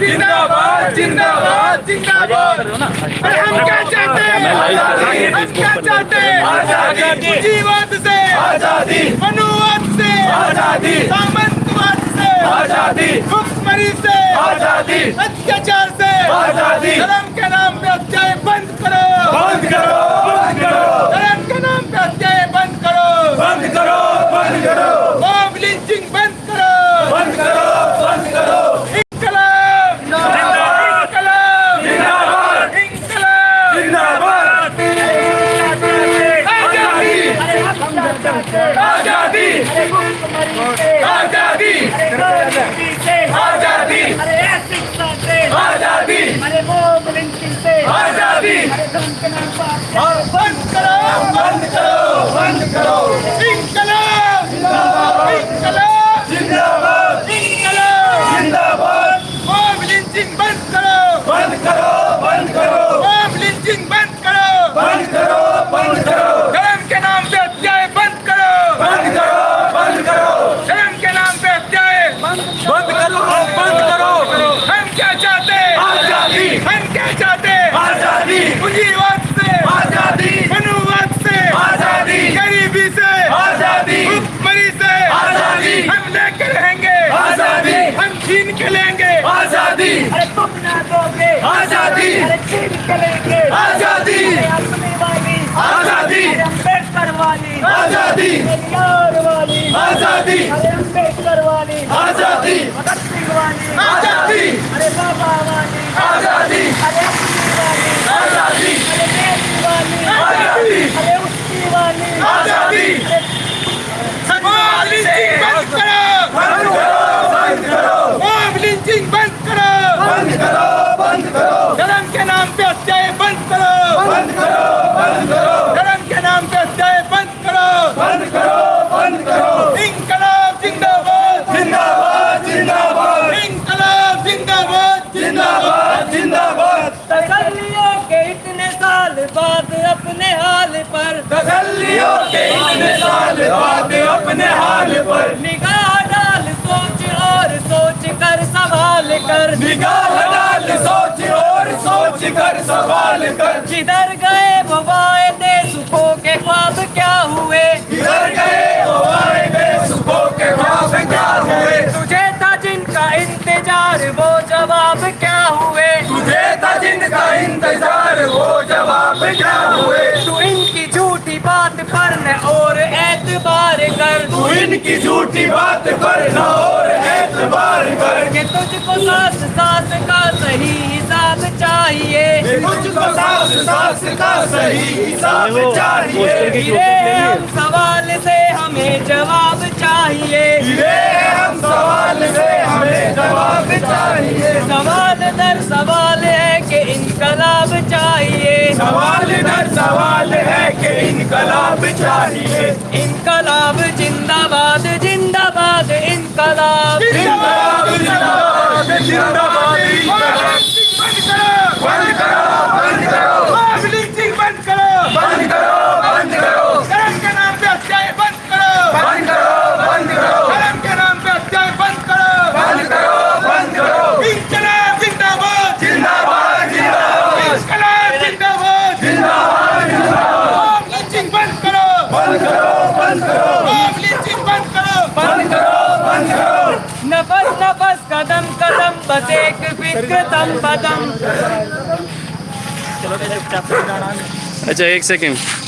زندہ باد آزادی جیوت آزادی منوت سے آزادی سے آزادی مکمری سے آزادی اتیاچار سے آزادی آزادی! آزادی! آزادی! آزادی! آزادی! بند کرو بند آزادی وقت سے آزادی! منوت سے آزادی! غریبی سے! آزادی! حکمری سے! آزادی! ہم لے کے رہیں گے! آزادی! ہم چھین کے لیں گے! آزادی! آزادی نہ دو گے آزادی چھین کے لیں گے! آزادی! آزادی! امبیڈکر والی! آزادی! والی! آزادی! امبیڈکر والی! آزادی! آزادی! ارے بابا والی! حال پر۔ تسلیوں کے اتنے سال بعد اپنے حال پر۔ نگاہ ڈال سوچ اور سوچ کر سوال کر۔ نگاہ ڈال سوچ اور سوچ کر سوال کر۔ جدھر گئے موبائل پیار وہ جواب کیا ہوئے؟ تجھے تھا جن کا انتظار وہ جواب کیا ہوئے؟ تو ان کی جھوٹی بات پر نہ اور اعتبار کر۔ تو ان کی جھوٹی بات پر نہ اور اعتبار کر۔ کہ تجھ کو ساس ساس کا صحیح حساب چاہیے۔ کہ تجھ کو ساس ساس کا صحیح حساب چاہیے۔ انقلاب چاہیے۔ انقلاب زندہ باد زندہ باد انقلاب۔ زندہ باد زندہ باد۔ دیکھ بدم اچھا ایک سیکنڈ